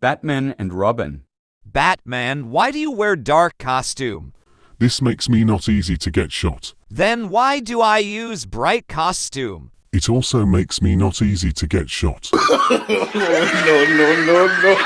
Batman and Robin. Batman, why do you wear dark costume? This makes me not easy to get shot. Then why do I use bright costume? It also makes me not easy to get shot. no, no, no, no.